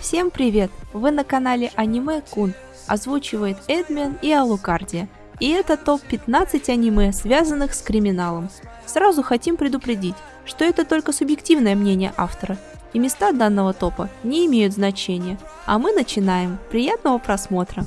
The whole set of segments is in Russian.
Всем привет! Вы на канале Аниме Кун. Озвучивает Эдмен и Алукардия. И это топ-15 аниме, связанных с криминалом. Сразу хотим предупредить, что это только субъективное мнение автора, и места данного топа не имеют значения. А мы начинаем. Приятного просмотра!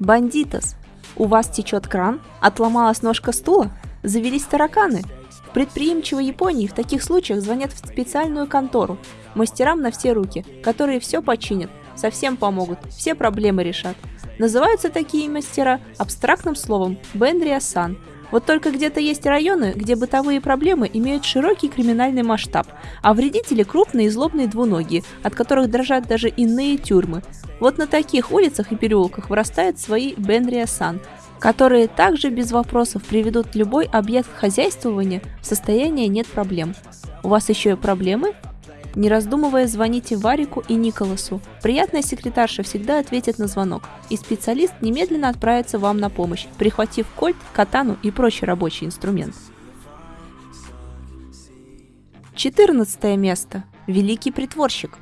Бандитос. У вас течет кран? Отломалась ножка стула? Завелись тараканы? В предприимчивой Японии в таких случаях звонят в специальную контору, мастерам на все руки, которые все починят, совсем помогут, все проблемы решат. Называются такие мастера абстрактным словом «бенриасан». Вот только где-то есть районы, где бытовые проблемы имеют широкий криминальный масштаб, а вредители крупные и злобные двуногие, от которых дрожат даже иные тюрьмы. Вот на таких улицах и переулках вырастают свои бенриасан, которые также без вопросов приведут любой объект хозяйствования в состояние «нет проблем». У вас еще и проблемы? Не раздумывая, звоните Варику и Николасу. Приятная секретарша всегда ответит на звонок, и специалист немедленно отправится вам на помощь, прихватив кольт, катану и прочий рабочий инструмент. 14 место. Великий притворщик.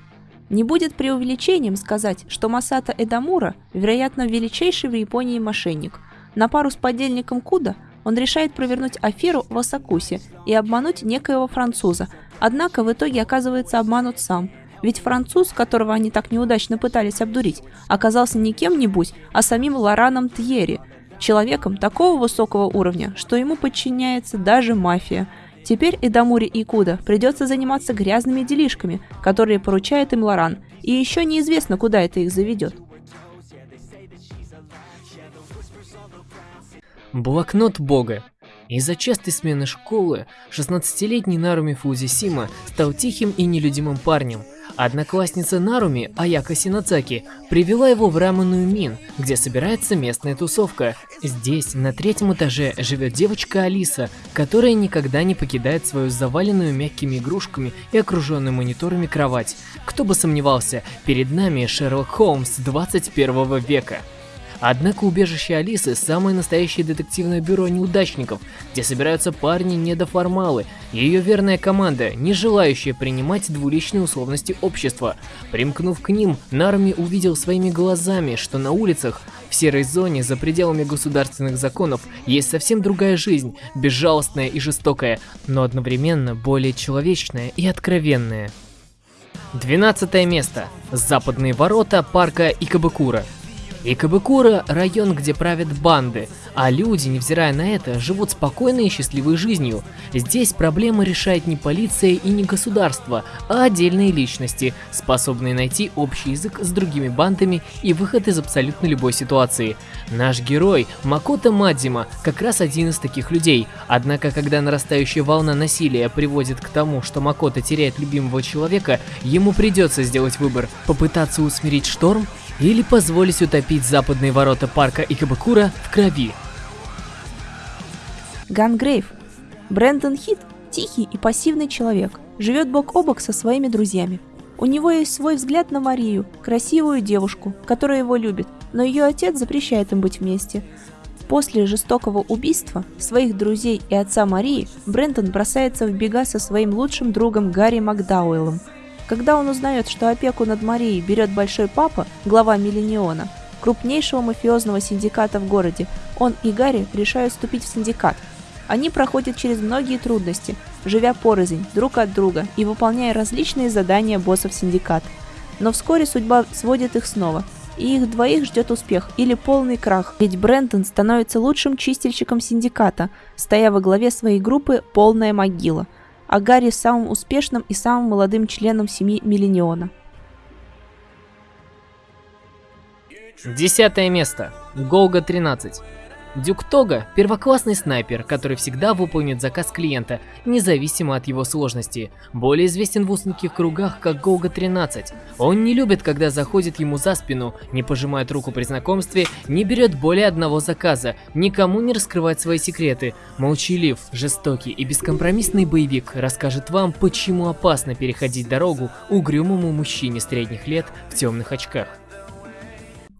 Не будет преувеличением сказать, что Масата Эдамура, вероятно, величайший в Японии мошенник – на пару с подельником Куда он решает провернуть аферу в Осакусе и обмануть некоего француза, однако в итоге оказывается обманут сам. Ведь француз, которого они так неудачно пытались обдурить, оказался не кем-нибудь, а самим Лораном Тьерри, человеком такого высокого уровня, что ему подчиняется даже мафия. Теперь Эдамури и Куда придется заниматься грязными делишками, которые поручает им Лоран, и еще неизвестно, куда это их заведет. Блокнот Бога. Из-за частой смены школы 16-летний Наруми Фузисима стал тихим и нелюдимым парнем. Одноклассница Наруми, Аяка Синацаки, привела его в Раманую Мин, где собирается местная тусовка. Здесь, на третьем этаже, живет девочка Алиса, которая никогда не покидает свою заваленную мягкими игрушками и окруженную мониторами кровать. Кто бы сомневался, перед нами Шерлок Холмс 21 века. Однако убежище Алисы – самое настоящее детективное бюро неудачников, где собираются парни-недоформалы, ее верная команда, не желающая принимать двуличные условности общества. Примкнув к ним, Нарми увидел своими глазами, что на улицах, в серой зоне, за пределами государственных законов, есть совсем другая жизнь, безжалостная и жестокая, но одновременно более человечная и откровенная. 12 место. Западные ворота парка Икабакура. Икабыкура – район, где правят банды, а люди, невзирая на это, живут спокойной и счастливой жизнью. Здесь проблемы решает не полиция и не государство, а отдельные личности, способные найти общий язык с другими бандами и выход из абсолютно любой ситуации. Наш герой, Макото Мадзима, как раз один из таких людей. Однако, когда нарастающая волна насилия приводит к тому, что Макото теряет любимого человека, ему придется сделать выбор – попытаться усмирить шторм или позволить утопить западные ворота парка Икабакура в крови. Гангрейв. Брэндон Хит – тихий и пассивный человек, живет бок о бок со своими друзьями. У него есть свой взгляд на Марию, красивую девушку, которая его любит, но ее отец запрещает им быть вместе. После жестокого убийства своих друзей и отца Марии, Брэндон бросается в бега со своим лучшим другом Гарри Макдауэллом – когда он узнает, что опеку над Марией берет Большой Папа, глава Миллениона, крупнейшего мафиозного синдиката в городе, он и Гарри решают вступить в синдикат. Они проходят через многие трудности, живя порознь друг от друга и выполняя различные задания боссов синдиката. Но вскоре судьба сводит их снова, и их двоих ждет успех или полный крах, ведь Брентон становится лучшим чистильщиком синдиката, стоя во главе своей группы «Полная могила», а Гарри самым успешным и самым молодым членом семьи Миллениона. Десятое место. Голга 13. Дюк Тога – первоклассный снайпер, который всегда выполнит заказ клиента, независимо от его сложности. Более известен в узких кругах как Голга-13. Он не любит, когда заходит ему за спину, не пожимает руку при знакомстве, не берет более одного заказа, никому не раскрывает свои секреты. Молчалив, жестокий и бескомпромиссный боевик расскажет вам, почему опасно переходить дорогу угрюмому мужчине средних лет в темных очках.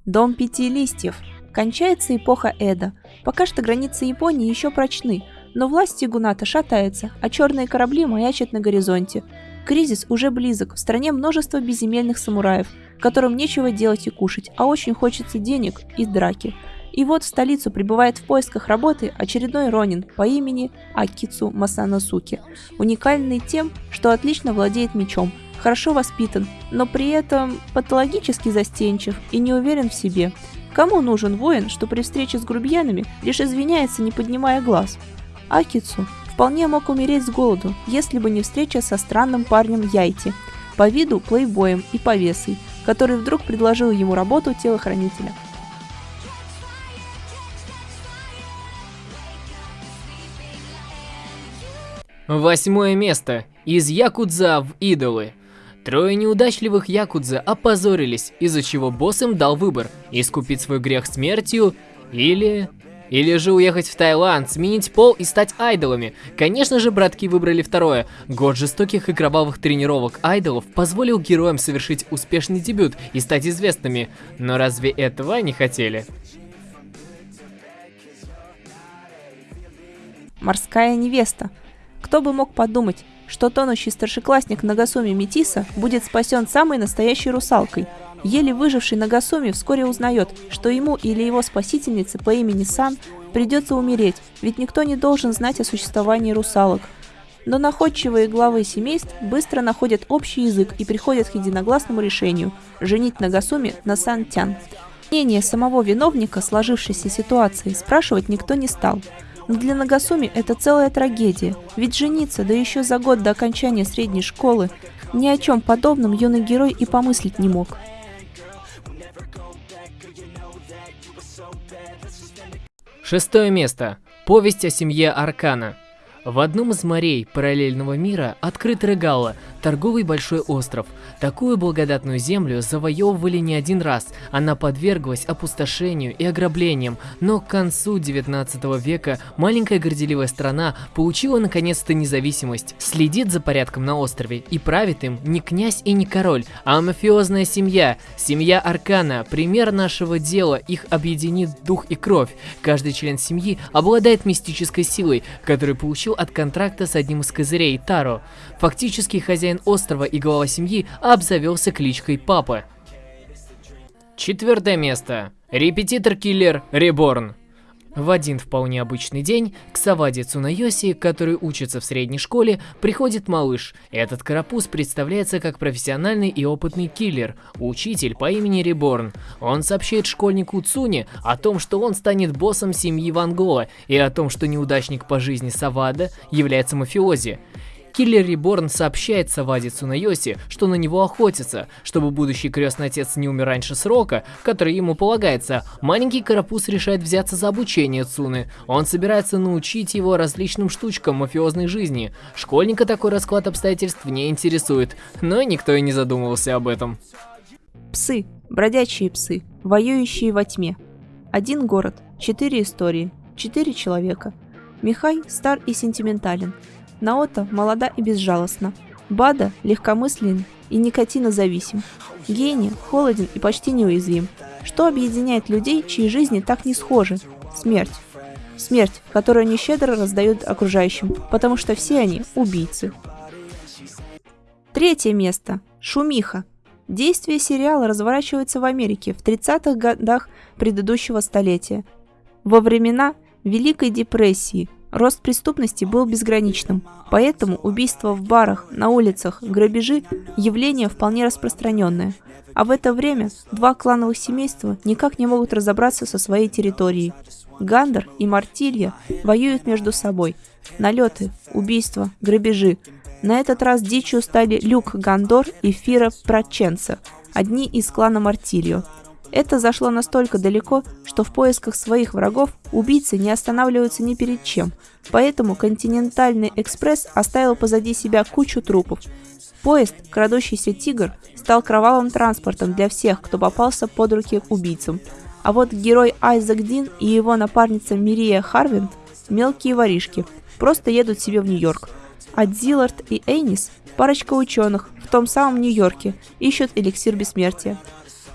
Дом пяти листьев Кончается эпоха Эда. Пока что границы Японии еще прочны, но власть Сигуната шатается, а черные корабли маячат на горизонте. Кризис уже близок, в стране множество безземельных самураев, которым нечего делать и кушать, а очень хочется денег и драки. И вот в столицу прибывает в поисках работы очередной ронин по имени Акицу Масанасуки, уникальный тем, что отлично владеет мечом, хорошо воспитан, но при этом патологически застенчив и не уверен в себе. Кому нужен воин, что при встрече с грубьянами лишь извиняется, не поднимая глаз? Акицу вполне мог умереть с голоду, если бы не встреча со странным парнем Яйти, по виду плейбоем и повесой, который вдруг предложил ему работу телохранителя. Восьмое место. Из Якудза в Идолы. Трое неудачливых Якудза опозорились, из-за чего босс им дал выбор – искупить свой грех смертью или... Или же уехать в Таиланд, сменить пол и стать айдолами. Конечно же, братки выбрали второе. Год жестоких и кровавых тренировок айдолов позволил героям совершить успешный дебют и стать известными. Но разве этого не хотели? Морская невеста. Кто бы мог подумать, что тонущий старшеклассник Нагасуми Метиса будет спасен самой настоящей русалкой. Еле выживший Нагасуми вскоре узнает, что ему или его спасительнице по имени Сан придется умереть, ведь никто не должен знать о существовании русалок. Но находчивые главы семейств быстро находят общий язык и приходят к единогласному решению – женить Нагасуми на Сан Тян. Мнение самого виновника сложившейся ситуации спрашивать никто не стал – но для Нагасуми это целая трагедия, ведь жениться, да еще за год до окончания средней школы, ни о чем подобном юный герой и помыслить не мог. Шестое место. Повесть о семье Аркана. В одном из морей параллельного мира открыт Регала, торговый большой остров. Такую благодатную землю завоевывали не один раз, она подверглась опустошению и ограблениям, но к концу 19 века маленькая горделивая страна получила наконец-то независимость, следит за порядком на острове и правит им не князь и не король, а мафиозная семья, семья Аркана, пример нашего дела, их объединит дух и кровь. Каждый член семьи обладает мистической силой, которую получил от контракта с одним из козырей Таро. Фактически хозяин острова и глава семьи обзавелся кличкой Папа. Четвертое место. Репетитор-киллер Реборн. В один вполне обычный день к Саваде Цунайоси, который учится в средней школе, приходит малыш. Этот карапуз представляется как профессиональный и опытный киллер, учитель по имени Реборн. Он сообщает школьнику Цуне о том, что он станет боссом семьи Ван Гола и о том, что неудачник по жизни Савада является мафиози. Киллер Реборн сообщает Саваде Цунайоси, что на него охотятся. Чтобы будущий крестный отец не умер раньше срока, который ему полагается, маленький карапуз решает взяться за обучение Цуны. Он собирается научить его различным штучкам мафиозной жизни. Школьника такой расклад обстоятельств не интересует, но никто и не задумывался об этом. Псы, бродячие псы, воюющие во тьме. Один город, четыре истории, четыре человека. Михай стар и сентиментален, Наота молода и безжалостна. Бада легкомыслен и никотинозависим. Гений холоден и почти неуязвим. Что объединяет людей, чьи жизни так не схожи? Смерть. Смерть, которую они щедро раздают окружающим, потому что все они убийцы. Третье место. Шумиха. Действие сериала разворачивается в Америке в 30-х годах предыдущего столетия. Во времена Великой депрессии – Рост преступности был безграничным, поэтому убийства в барах, на улицах, грабежи – явление вполне распространенное. А в это время два клановых семейства никак не могут разобраться со своей территорией. Гандер и Мартилья воюют между собой. Налеты, убийства, грабежи. На этот раз дичью стали Люк Гандор и Фира Праченца, одни из клана Мартильо – это зашло настолько далеко, что в поисках своих врагов убийцы не останавливаются ни перед чем, поэтому «Континентальный экспресс» оставил позади себя кучу трупов. Поезд «Крадущийся тигр» стал кровавым транспортом для всех, кто попался под руки убийцам. А вот герой Айзек Дин и его напарница Мирия Харвинд – мелкие воришки, просто едут себе в Нью-Йорк. А Диллард и Эйнис – парочка ученых в том самом Нью-Йорке, ищут эликсир бессмертия –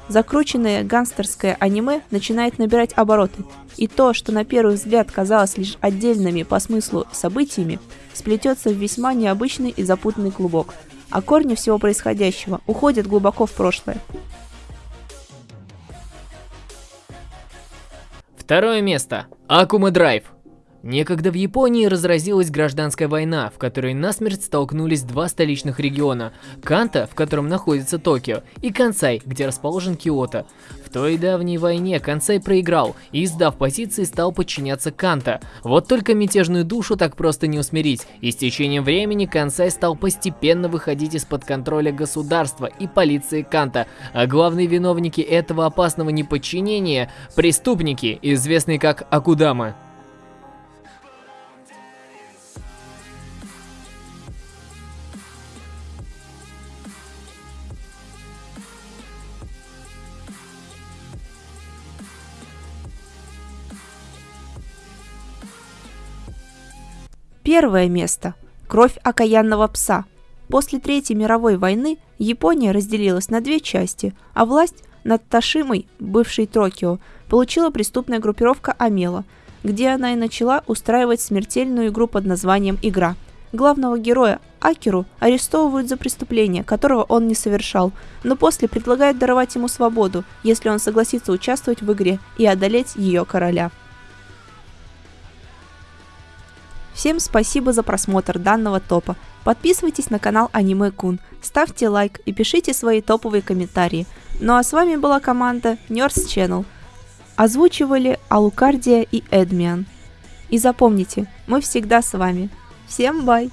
Закрученное гангстерское аниме начинает набирать обороты, и то, что на первый взгляд казалось лишь отдельными по смыслу событиями, сплетется в весьма необычный и запутанный клубок. а корни всего происходящего уходят глубоко в прошлое. Второе место. Акума Драйв. Некогда в Японии разразилась гражданская война, в которой насмерть столкнулись два столичных региона – Канта, в котором находится Токио, и Кансай, где расположен Киото. В той давней войне Кансай проиграл и, сдав позиции, стал подчиняться Канта. Вот только мятежную душу так просто не усмирить, и с течением времени Кансай стал постепенно выходить из-под контроля государства и полиции Канта, а главные виновники этого опасного неподчинения – преступники, известные как Акудама. Первое место. Кровь окаянного пса. После Третьей мировой войны Япония разделилась на две части, а власть над Ташимой, бывшей Токио, получила преступная группировка Амела, где она и начала устраивать смертельную игру под названием «Игра». Главного героя Акеру арестовывают за преступление, которого он не совершал, но после предлагают даровать ему свободу, если он согласится участвовать в игре и одолеть ее короля. Всем спасибо за просмотр данного топа. Подписывайтесь на канал Аниме Кун, ставьте лайк и пишите свои топовые комментарии. Ну а с вами была команда Nurse Channel. Озвучивали Алукардия и Эдмиан. И запомните, мы всегда с вами. Всем бай!